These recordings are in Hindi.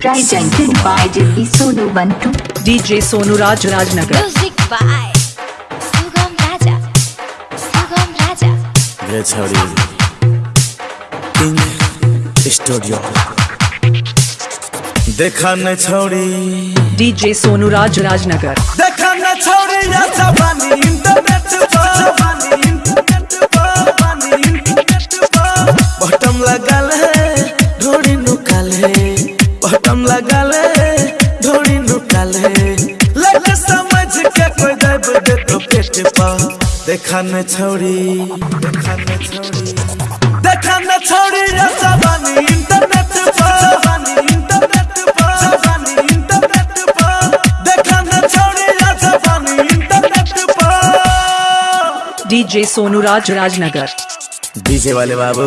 Presented by DJ Sonu Bantu. DJ Sonu Raj Rajnagar. Music by Sugam Raja. Sugam Raja. रे छोड़ी किंग स्टूडियो देखा न छोड़ी DJ Sonu Raj Rajnagar. देखा न छोड़ी या जवानी इंटरनेट पर जवानी इंटरनेट पर जवानी इंटरनेट पर बटम लगल है ढोड़ी नुकल लगल है ढोड़ी लग समझ के कोई दब दे तो पेट पर देखा न छोड़ी देखा न छोड़ी। देखा न छोड़ी या जवानी इंटरनेट पर जवानी इंटरनेट पर जवानी इंटरनेट पर देखा न छोड़ी या इंटरनेट पर DJ Sonu Raj Rajnagar. DJ वाले बाबू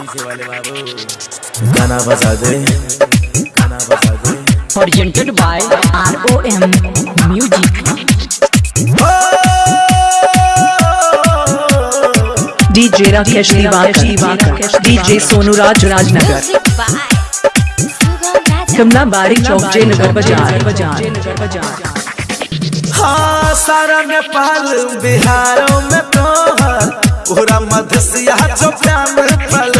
डीजे वाले बाबू। गाना बजा दे। Presented by ROM Music. DJ Rakesh Divakar. DJ Sonu Raj Rajnagar. कमला बारी चौक जयनगर बाज़ार बाज़ार हाँ सारा नेपाल बिहारों में तो पूरा मधेसिया जो प्यान फलोवर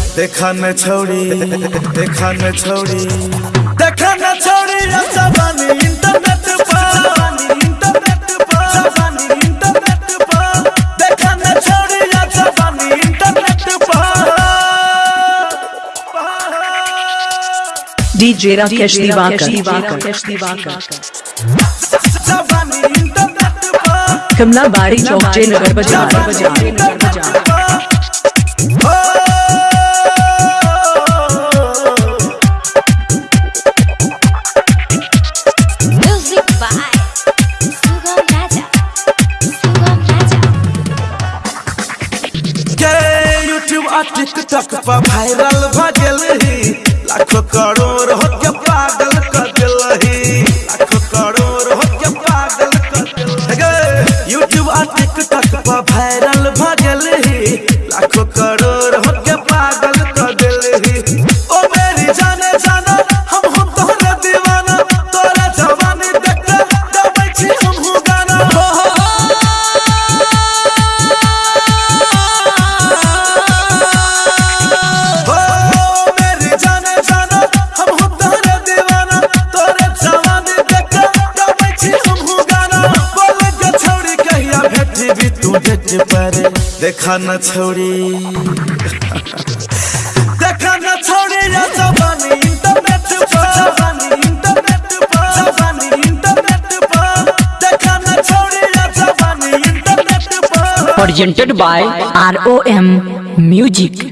देखा न छोड़ी देखा न छोड़ी। देखा न छोड़ी या जवानी इंटरनेट पर इंटरनेट पर जवानी इंटरनेट पर। देखा न छोड़ी या जवानी इंटरनेट पर। Rakesh Divakar. जवानी इंटरनेट पर। कमला बारी चौक जयनगर बाज़ार। बाज़ार। यूट्यूब टिकटॉक पर वायरल भ गेल लाखों करोड़ देखा न छोड़ी। देखा न छोड़ी, या जवानी इंटरनेट पर। जवानी इंटरनेट पर। जवानी इंटरनेट पर। देखा न छोड़ी, या जवानी इंटरनेट पर। Presented by ROM Music.